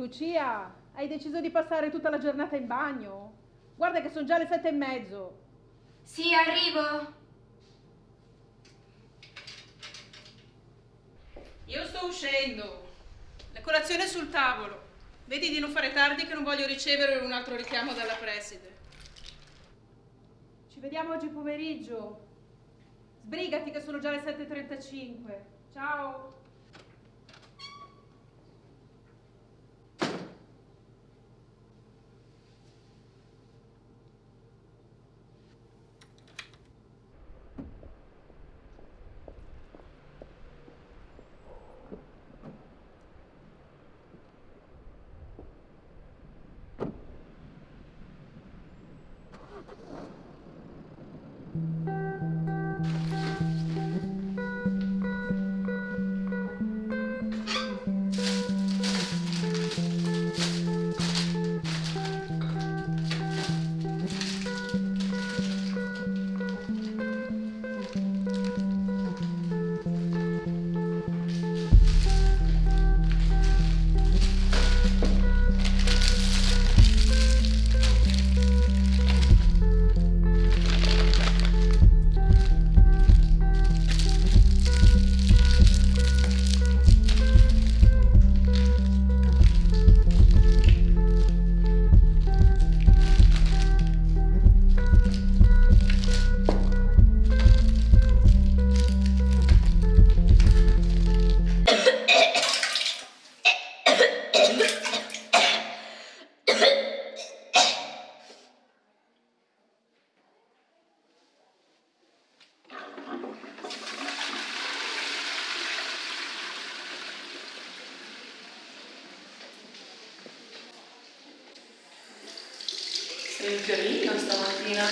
Lucia, hai deciso di passare tutta la giornata in bagno? Guarda che sono già le sette e mezzo. Sì, arrivo. Io sto uscendo. La colazione è sul tavolo. Vedi di non fare tardi che non voglio ricevere un altro richiamo dalla preside. Ci vediamo oggi pomeriggio. Sbrigati che sono già le 7.35. Ciao. Sei un fiorino stamattina.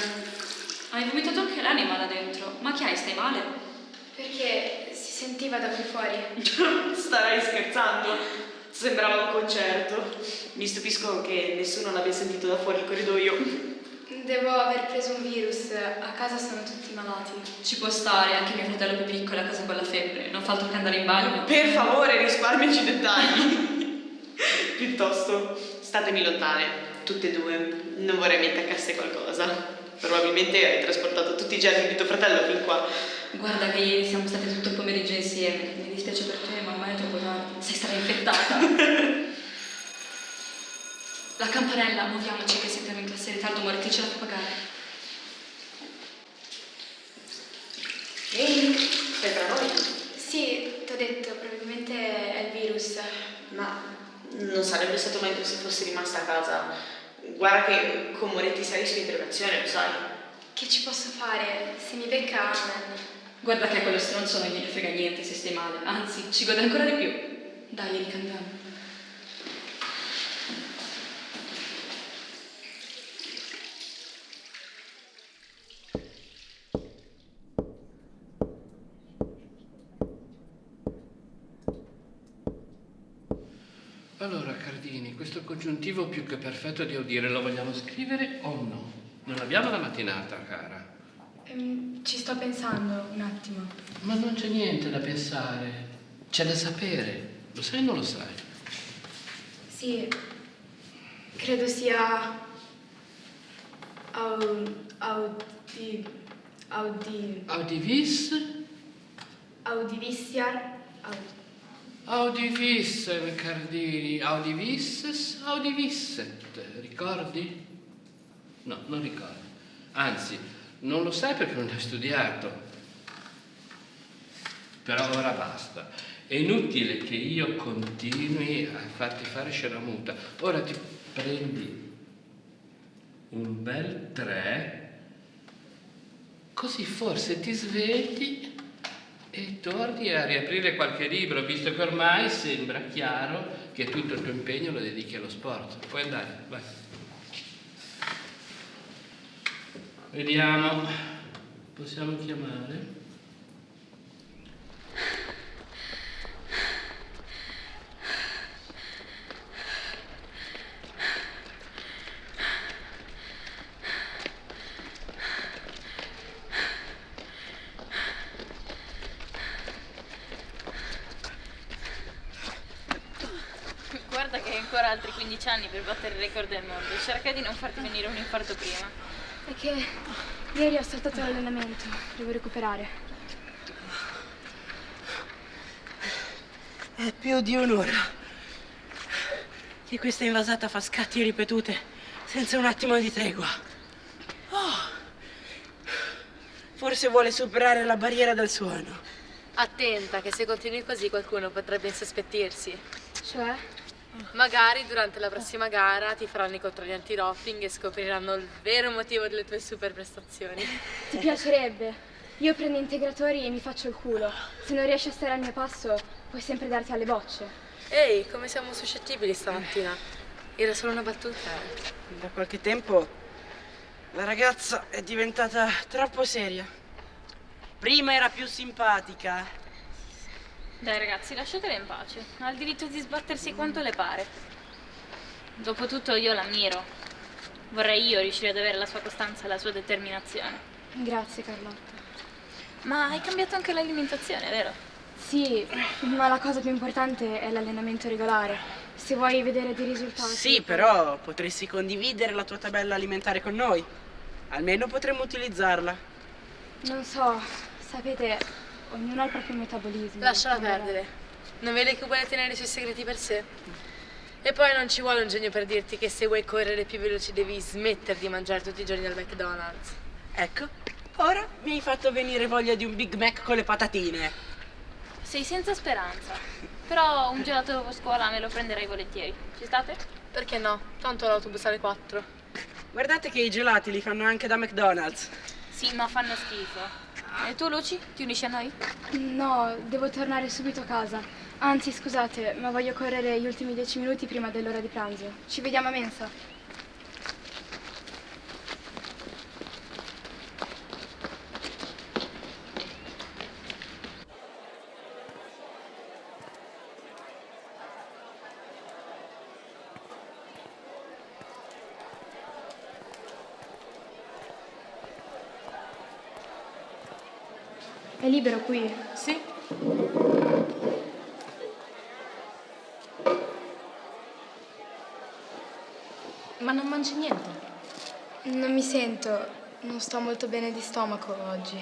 Hai vomitato anche l'anima là dentro. Ma che hai, stai male? Perché si sentiva da qui fuori. Stai scherzando? Sembrava un concerto. Mi stupisco che nessuno l'abbia sentito da fuori il corridoio. Devo aver preso un virus. A casa sono tutti malati. Ci può stare, anche mio fratello più piccolo è a casa con la febbre. Non fa altro che andare in bagno. Per favore, risparmiaci i dettagli. Piuttosto, statemi lontane, tutte e due. Non vorrei mi attaccasse qualcosa. Probabilmente hai trasportato tutti i germi di tuo fratello fin qua. Guarda che ieri siamo state tutto il pomeriggio insieme. Mi dispiace per te, ma ormai è troppo tardi. Sei stata infettata. La campanella, muoviamoci che siamo in classe in ritardo, Moretti ce la fa pagare. Ehi, sei tra noi? Sì, ti ho detto, probabilmente è il virus. Ma non sarebbe stato meglio se fossi rimasta a casa. Guarda che con Moretti sei su interrogazione, lo sai. Che ci posso fare? Se mi becca, amen. Guarda che a quello stronzo non gliene frega niente se stai male. Anzi, ci gode ancora di più. Dai, ricambiamo. Allora, Cardini, questo congiuntivo più che perfetto devo dire, lo vogliamo scrivere o no? Non abbiamo la mattinata, cara. Ehm, ci sto pensando un attimo. Ma non c'è niente da pensare, c'è da sapere. Lo sai o non lo sai? Sì, credo sia... Au, audi, audi, Audivis? audivissiar... Audi, Audivissen, Cardini. Audivisses, audivisset. Ricordi? No, non ricordi. Anzi, non lo sai perché non hai studiato. Però ora basta. È inutile che io continui a farti fare sceramuta. Ora ti prendi un bel tre, così forse ti svegli e torni a riaprire qualche libro, visto che ormai sembra chiaro che tutto il tuo impegno lo dedichi allo sport. Puoi andare, vai. Vediamo, possiamo chiamare? Ancora altri 15 anni per battere il record del mondo. Cerca di non farti venire un infarto prima. È che ieri ho saltato l'allenamento, devo recuperare. È più di un'ora che questa invasata fa scatti ripetute senza un attimo di tregua. Oh. Forse vuole superare la barriera del suono. Attenta che se continui così qualcuno potrebbe insospettirsi. Cioè? Magari durante la prossima gara ti faranno i controlli anti-doping e scopriranno il vero motivo delle tue super prestazioni. Ti piacerebbe? Io prendo integratori e mi faccio il culo. Se non riesci a stare al mio passo, puoi sempre darti alle bocce. Ehi, come siamo suscettibili stamattina? Era solo una battuta. eh. Da qualche tempo la ragazza è diventata troppo seria. Prima era più simpatica. Dai ragazzi, lasciatela in pace. Ha il diritto di sbattersi quanto le pare. Dopotutto io l'ammiro. Vorrei io riuscire ad avere la sua costanza e la sua determinazione. Grazie Carlotta. Ma hai cambiato anche l'alimentazione, vero? Sì, ma la cosa più importante è l'allenamento regolare. Se vuoi vedere dei risultati... Sì, però potresti condividere la tua tabella alimentare con noi. Almeno potremmo utilizzarla. Non so, sapete, ognuno ha il proprio metabolismo. Lasciala perdere. Non vedi che vuole tenere i suoi segreti per sé? E poi non ci vuole un genio per dirti che se vuoi correre più veloce devi smettere di mangiare tutti i giorni al McDonald's. Ecco, ora mi hai fatto venire voglia di un Big Mac con le patatine. Sei senza speranza. Però un gelato dopo scuola me lo prenderai volentieri. Ci state? Perché no? Tanto l'autobus alle 4. Guardate che i gelati li fanno anche da McDonald's. Sì, ma fanno schifo. E tu, Luci? Ti unisci a noi? No, devo tornare subito a casa. Anzi, scusate, ma voglio correre gli ultimi dieci minuti prima dell'ora di pranzo. Ci vediamo a mensa. È libero qui? Sì? Ma non mangi niente? Non mi sento, non sto molto bene di stomaco oggi.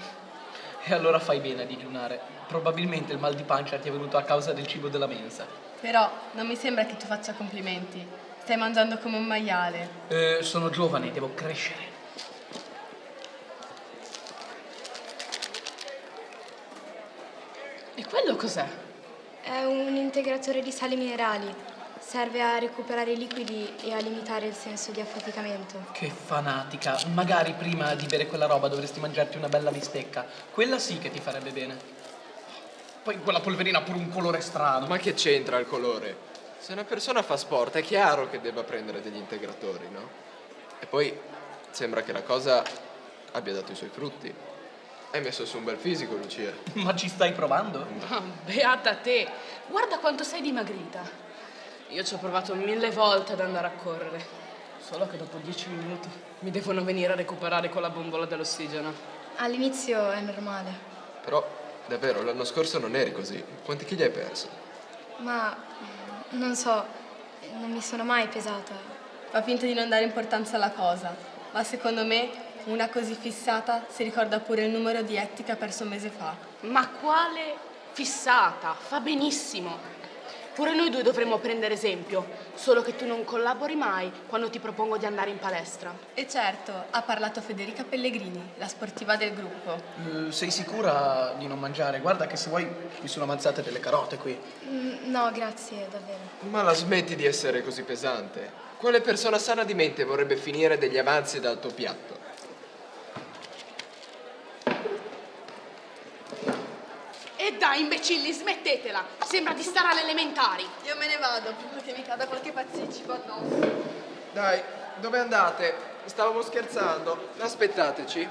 E allora fai bene a digiunare. Probabilmente il mal di pancia ti è venuto a causa del cibo della mensa. Però non mi sembra che tu faccia complimenti. Stai mangiando come un maiale. Eh, sono giovane, devo crescere. E quello cos'è? È un integratore di sali minerali. Serve a recuperare i liquidi e a limitare il senso di affaticamento. Che fanatica. Magari prima di bere quella roba dovresti mangiarti una bella bistecca. Quella sì che ti farebbe bene. Poi quella polverina ha pure un colore strano. Ma che c'entra il colore? Se una persona fa sport è chiaro che debba prendere degli integratori, no? E poi sembra che la cosa abbia dato i suoi frutti. Hai messo su un bel fisico, Lucia. Ma ci stai provando? Ah, beata te! Guarda quanto sei dimagrita. Io ci ho provato mille volte ad andare a correre. Solo che dopo dieci minuti mi devono venire a recuperare con la bombola dell'ossigeno. All'inizio è normale, Però, davvero, l'anno scorso non eri così. Quanti chili hai perso? ma mm, non so, non mi sono mai pesata. Fa finta di non dare importanza alla cosa. Ma secondo me una così fissata si ricorda pure il numero di etti che ha perso un mese fa. Ma quale fissata? Fa benissimo. Pure noi due dovremmo prendere esempio, solo che tu non collabori mai quando ti propongo di andare in palestra. E certo, ha parlato Federica Pellegrini, la sportiva del gruppo. Eh, sei sicura di non mangiare? Guarda che se vuoi mi sono avanzate delle carote qui. Mm, No, grazie, davvero. Ma la smetti di essere così pesante. Quale persona sana di mente vorrebbe finire degli avanzi dal tuo piatto? Dai, imbecilli, smettetela! Sembra di stare alle elementari. Io me ne vado prima che mi cada qualche pazziccico addosso. Dai, dove andate? Stavamo scherzando. Aspettateci.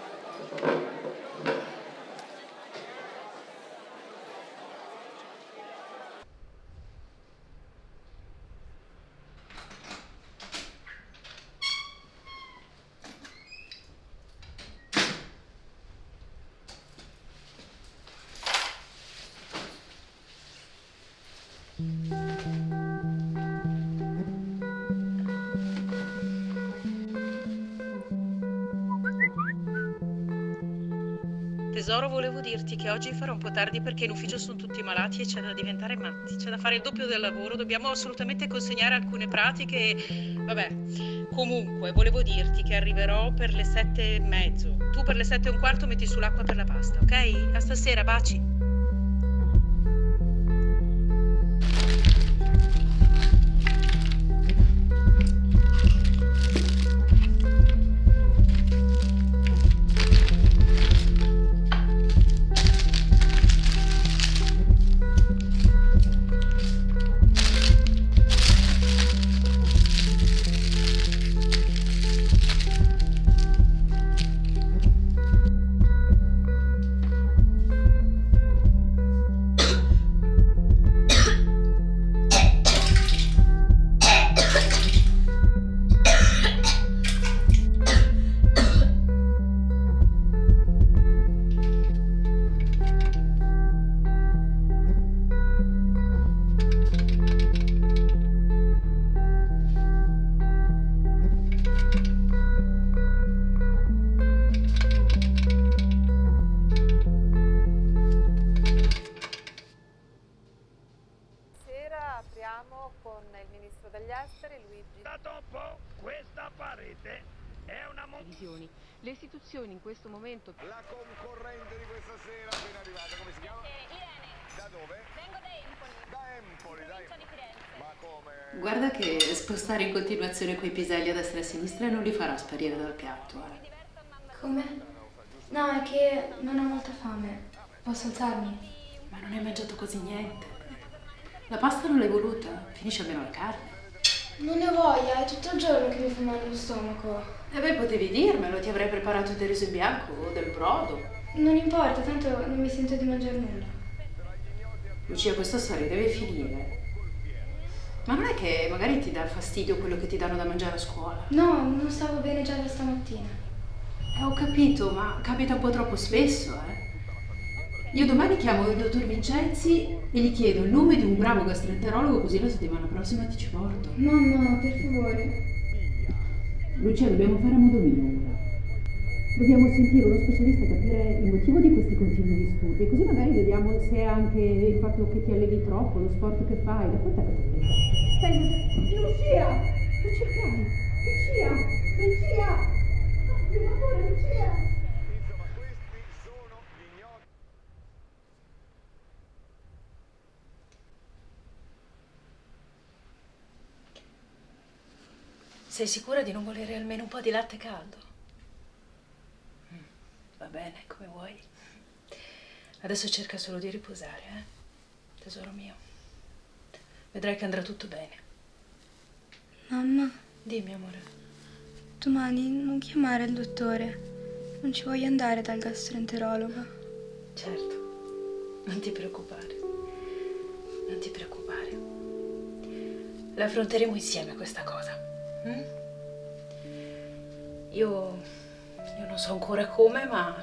Tesoro, volevo dirti che oggi farò un po' tardi perché in ufficio sono tutti malati e c'è da diventare matti, c'è da fare il doppio del lavoro, dobbiamo assolutamente consegnare alcune pratiche. Vabbè, comunque, volevo dirti che arriverò per le sette e mezzo. Tu per le sette e un quarto metti sull'acqua per la pasta, ok? A stasera, baci. Divisioni. Le istituzioni in questo momento... La concorrente di questa sera appena arrivata, come si chiama? Irene. Da dove? Vengo da Empoli. Da Empoli, di Firenze. Ma come? Guarda che spostare in continuazione quei piselli a destra e a sinistra non li farà sparire dal piatto. Eh. Come? No, è che non ho molta fame. Posso alzarmi? Ma non hai mangiato quasi niente. La pasta non l'hai voluta, finisce almeno la carne. Non ne ho voglia, è tutto il giorno che mi fa male lo stomaco. E beh, potevi dirmelo, ti avrei preparato del riso in bianco o del brodo. Non importa, tanto non mi sento di mangiare nulla. Lucia, questa storia deve finire. Ma non è che magari ti dà fastidio quello che ti danno da mangiare a scuola? No, non stavo bene già da stamattina. Eh, ho capito, ma capita un po' troppo spesso, eh. Io domani chiamo il dottor Vincenzi e gli chiedo il nome di un bravo gastroenterologo così la settimana prossima ti ci porto. Mamma, per favore. Lucia, dobbiamo fare a modo mio ora. Dobbiamo sentire uno specialista e capire il motivo di questi continui disturbi, così magari vediamo se è anche il fatto che ti allevi troppo, lo sport che fai, da quant'è che ti Stai Lucia! Lucia, cari! Lucia! Lucia! Per favore, Lucia! Sei sicura di non volere almeno un po' di latte caldo? Mm, Va bene, come vuoi. Adesso cerca solo di riposare, eh? Tesoro mio. Vedrai che andrà tutto bene. Mamma, Dimmi, amore. domani non chiamare il dottore. Non ci voglio andare dal gastroenterologo. Certo, non ti preoccupare. Non ti preoccupare. La affronteremo insieme questa cosa. Mm? Io, io non so ancora come, ma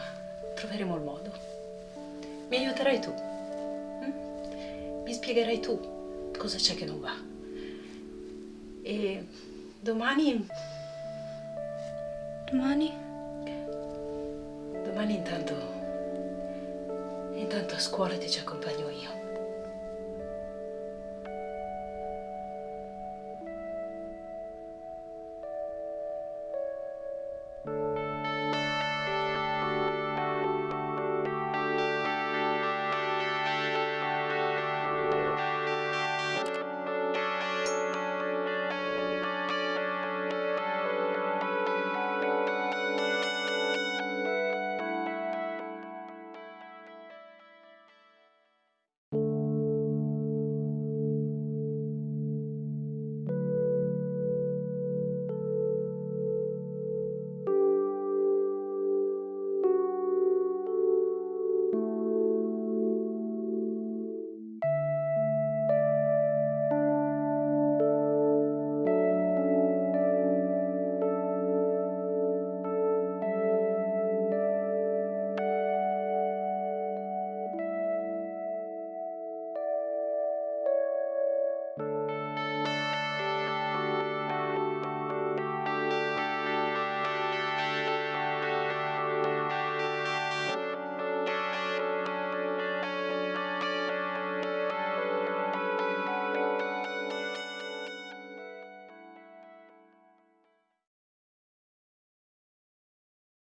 troveremo il modo. Mi aiuterai tu. mm? Mi spiegherai tu cosa c'è che non va. E domani, Domani? domani intanto, intanto a scuola ti ci accompagno io.